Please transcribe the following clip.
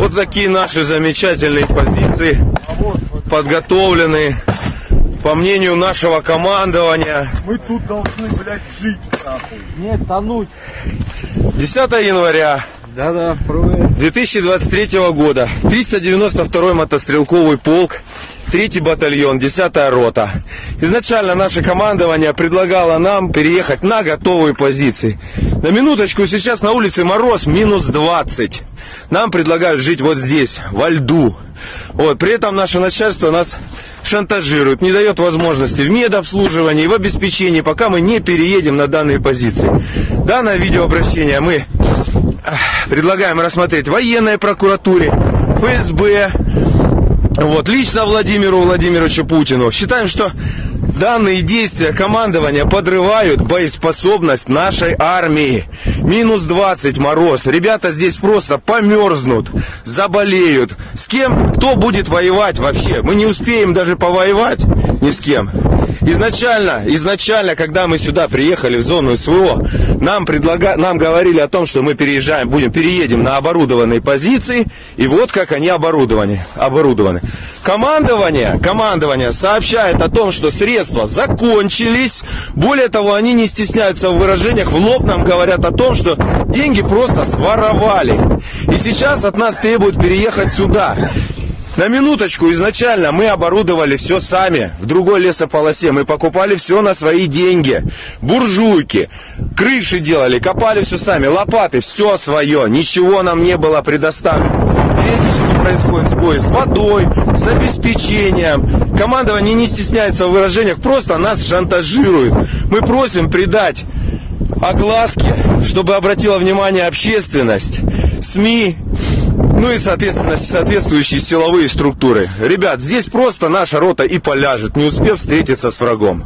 Вот такие наши замечательные позиции, подготовленные, по мнению нашего командования. Мы тут должны, блядь, жить, нахуй. Нет, тонуть. 10 января Да-да, привет. 2023 года. 392 мотострелковый полк, 3 батальон, 10 рота. Изначально наше командование предлагало нам переехать на готовые позиции. На минуточку, сейчас на улице мороз минус 20. Нам предлагают жить вот здесь, во льду. Вот, при этом наше начальство нас шантажирует, не дает возможности в медобслуживании, в обеспечении, пока мы не переедем на данные позиции. Данное видеообращение мы предлагаем рассмотреть военной прокуратуре, ФСБ, вот, лично Владимиру Владимировичу Путину. Считаем, что данные действия командования подрывают боеспособность нашей армии. Минус 20 мороз. Ребята здесь просто померзнут, заболеют. С кем, кто будет воевать вообще? Мы не успеем даже повоевать ни с кем. Изначально, изначально, когда мы сюда приехали в зону СВО, нам, предлага... нам говорили о том, что мы переезжаем, будем, переедем на оборудованные позиции, и вот как они оборудованы. оборудованы. Командование, командование сообщает о том, что средства закончились. Более того, они не стесняются в выражениях, в лоб нам говорят о том, что деньги просто своровали. И сейчас от нас требуют переехать сюда. На минуточку, изначально мы оборудовали все сами в другой лесополосе. Мы покупали все на свои деньги. Буржуйки, крыши делали, копали все сами, лопаты, все свое. Ничего нам не было предоставлено. Периодически происходит сбой с водой, с обеспечением. Командование не стесняется в выражениях, просто нас шантажирует. Мы просим придать огласки, чтобы обратила внимание общественность, СМИ, ну и, соответственно, соответствующие силовые структуры. Ребят, здесь просто наша рота и поляжет, не успев встретиться с врагом.